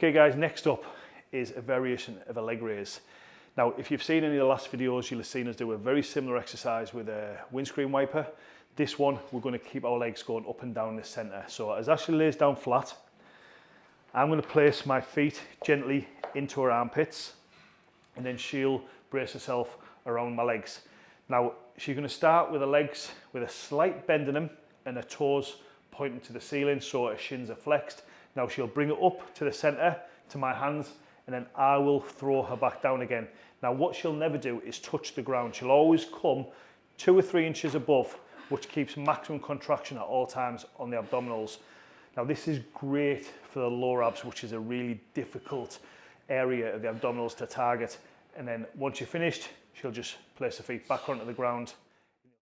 Okay guys, next up is a variation of a leg raise. Now, if you've seen any of the last videos, you'll have seen us do a very similar exercise with a windscreen wiper. This one, we're going to keep our legs going up and down the centre. So as Ashley lays down flat, I'm going to place my feet gently into her armpits and then she'll brace herself around my legs. Now, she's going to start with her legs with a slight bend in them and her toes pointing to the ceiling so her shins are flexed. Now she'll bring it up to the centre to my hands and then I will throw her back down again. Now what she'll never do is touch the ground. She'll always come two or three inches above, which keeps maximum contraction at all times on the abdominals. Now this is great for the lower abs, which is a really difficult area of the abdominals to target. And then once you're finished, she'll just place her feet back onto the ground